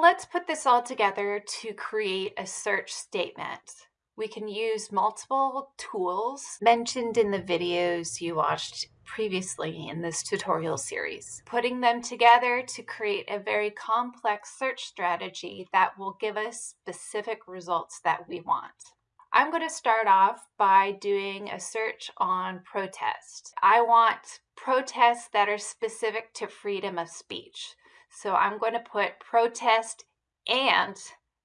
Let's put this all together to create a search statement. We can use multiple tools mentioned in the videos you watched previously in this tutorial series, putting them together to create a very complex search strategy that will give us specific results that we want. I'm going to start off by doing a search on protest. I want protests that are specific to freedom of speech. So I'm going to put protest and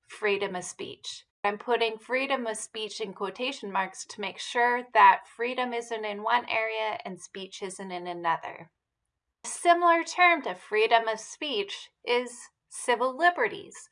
freedom of speech. I'm putting freedom of speech in quotation marks to make sure that freedom isn't in one area and speech isn't in another. A similar term to freedom of speech is civil liberties.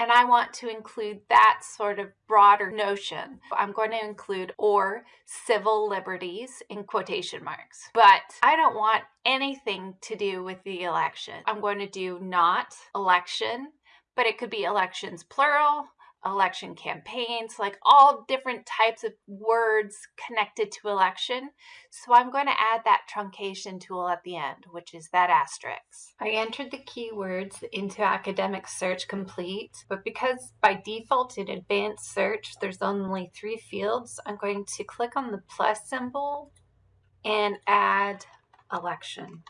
And I want to include that sort of broader notion. I'm going to include or civil liberties in quotation marks. But I don't want anything to do with the election. I'm going to do not election, but it could be elections plural, election campaigns, like all different types of words connected to election. So I'm going to add that truncation tool at the end, which is that asterisk. I entered the keywords into Academic Search Complete, but because by default in Advanced Search there's only three fields, I'm going to click on the plus symbol and add election.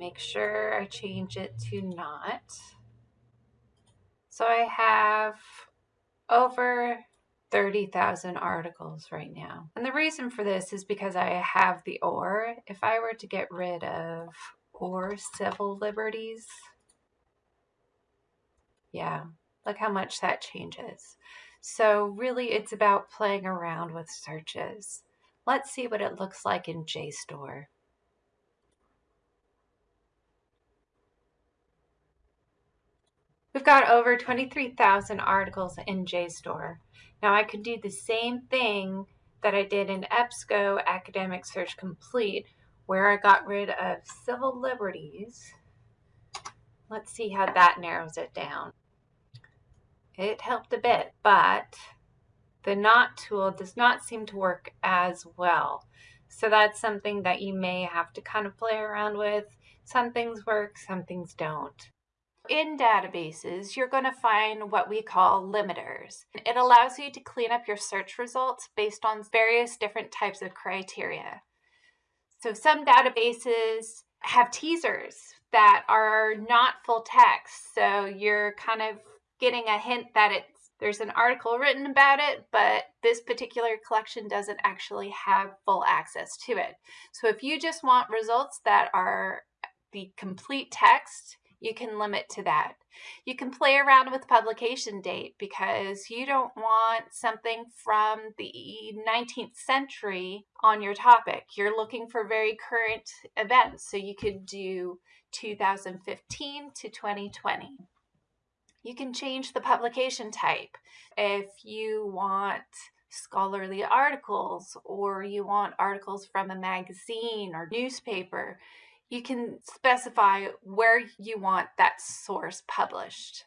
Make sure I change it to not. So I have over 30,000 articles right now. And the reason for this is because I have the or. If I were to get rid of or civil liberties, yeah, look how much that changes. So really it's about playing around with searches. Let's see what it looks like in JSTOR. We've got over 23,000 articles in JSTOR. Now I could do the same thing that I did in EBSCO Academic Search Complete, where I got rid of civil liberties. Let's see how that narrows it down. It helped a bit, but the not tool does not seem to work as well. So that's something that you may have to kind of play around with. Some things work, some things don't in databases, you're going to find what we call limiters. It allows you to clean up your search results based on various different types of criteria. So some databases have teasers that are not full text. So you're kind of getting a hint that it's there's an article written about it, but this particular collection doesn't actually have full access to it. So if you just want results that are the complete text, you can limit to that. You can play around with publication date because you don't want something from the 19th century on your topic. You're looking for very current events, so you could do 2015 to 2020. You can change the publication type if you want scholarly articles or you want articles from a magazine or newspaper you can specify where you want that source published.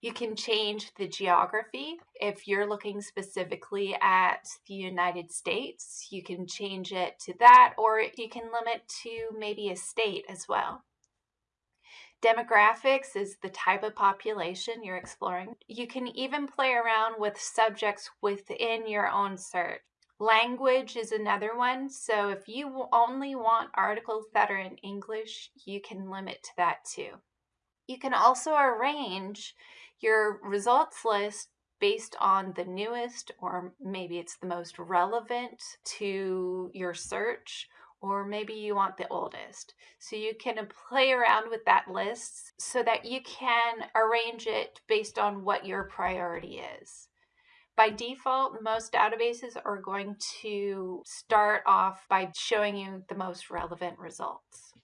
You can change the geography. If you're looking specifically at the United States, you can change it to that, or you can limit to maybe a state as well. Demographics is the type of population you're exploring. You can even play around with subjects within your own search. Language is another one. So if you only want articles that are in English, you can limit to that too. You can also arrange your results list based on the newest or maybe it's the most relevant to your search or maybe you want the oldest. So you can play around with that list so that you can arrange it based on what your priority is. By default, most databases are going to start off by showing you the most relevant results.